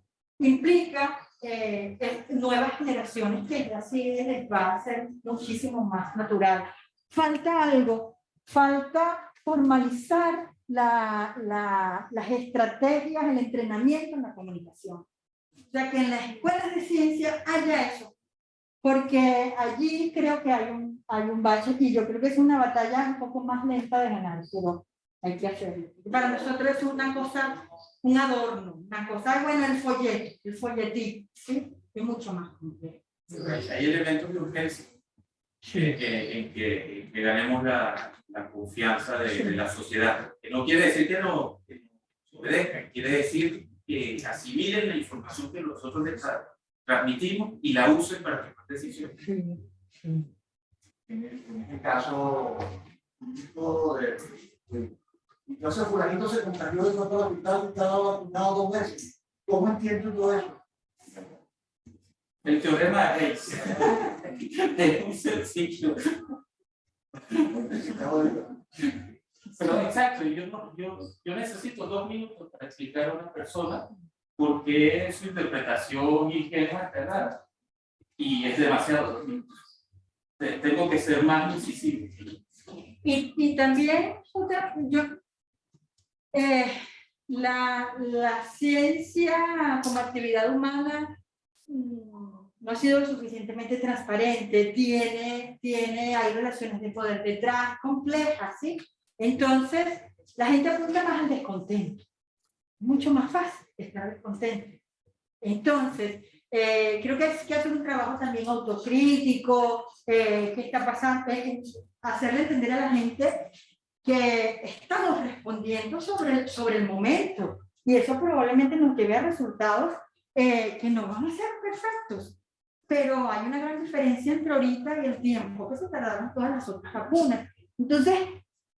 Implica eh, nuevas generaciones que así les va a ser muchísimo más natural. Falta algo, falta formalizar la, la, las estrategias, el entrenamiento en la comunicación. O sea, que en las escuelas de ciencia haya eso, porque allí creo que hay un, hay un bache y yo creo que es una batalla un poco más lenta de ganar, pero hay que hacerlo. Para nosotros es una cosa, un adorno, una cosa, bueno, el folleto, el folletín, ¿sí? Es mucho más complejo. Hay elementos de urgencia en que, en que, en que ganemos la, la confianza de, de, la sociedad. Que no quiere decir que no, que no obedezcan, quiere decir que asimilen la información que nosotros les transmitimos y la usen para tomar decisiones. En este caso, de, de, entonces fulanito se contagió de todo hospital y estaba vacunado dos veces. ¿Cómo entiendo todo eso? El teorema de es *laughs* muy sencillo. Pero exacto, yo, no, yo, yo necesito dos minutos para explicar a una persona por qué su interpretación ingenua es errada. Y es demasiado dos minutos. Tengo que ser más incisivo. Y, y también, otra, yo, eh, la, la ciencia como actividad humana no ha sido lo suficientemente transparente, tiene, tiene, hay relaciones de poder detrás complejas, ¿sí? Entonces, la gente apunta más al descontento. Mucho más fácil estar descontento. Entonces, eh, creo que hay que hacer un trabajo también autocrítico, eh, qué está pasando, eh, hacerle entender a la gente que estamos respondiendo sobre, sobre el momento y eso probablemente nos lleve a resultados eh, que no van a ser perfectos, pero hay una gran diferencia entre ahorita y el tiempo que se tardaron todas las otras vacunas. Entonces,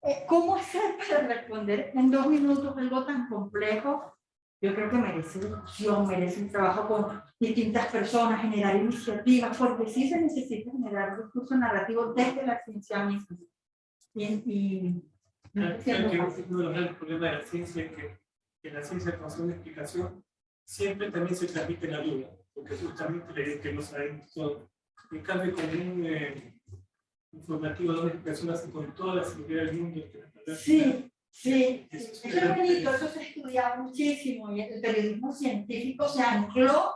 eh, ¿cómo hacer *laughs* para responder en dos minutos algo tan complejo? Yo creo que merece discusión, merece un trabajo con distintas personas, generar iniciativas, porque sí se necesita generar un discurso narrativo desde la ciencia misma. Y, y no es que uno de los problemas de la ciencia es que, que la ciencia con una explicación siempre también se transmite la duda, porque justamente le que no saben todo. En cambio, con un eh, informativo donde personas con toda la seguridad del mundo. Sí, sí, eso es bonito, eso se ha estudiado muchísimo y el periodismo científico se ancló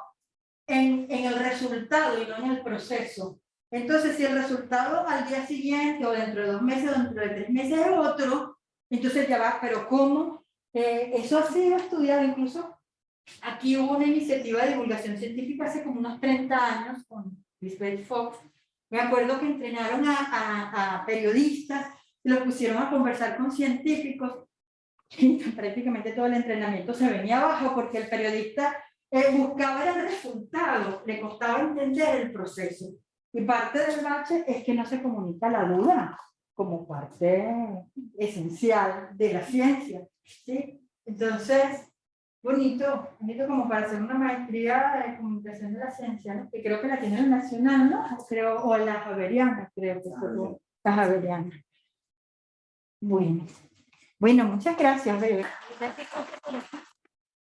en, en el resultado y no en el proceso. Entonces, si el resultado al día siguiente o dentro de dos meses o dentro de tres meses es otro, entonces ya va, pero ¿cómo? Eh, eso ha sido estudiado incluso Aquí hubo una iniciativa de divulgación científica hace como unos 30 años con Lisbeth Fox. Me acuerdo que entrenaron a, a, a periodistas los pusieron a conversar con científicos *laughs* y prácticamente todo el entrenamiento se venía abajo porque el periodista eh, buscaba el resultado, le costaba entender el proceso. Y parte del bache es que no se comunica la duda como parte esencial de la ciencia. ¿sí? Entonces, bonito, bonito como para hacer una maestría de comunicación de la ciencia, ¿no? que creo que la tiene el Nacional, ¿no? Creo, o la Javeriana, creo que fue la Javeriana. Bueno, bueno, muchas gracias, Bebe.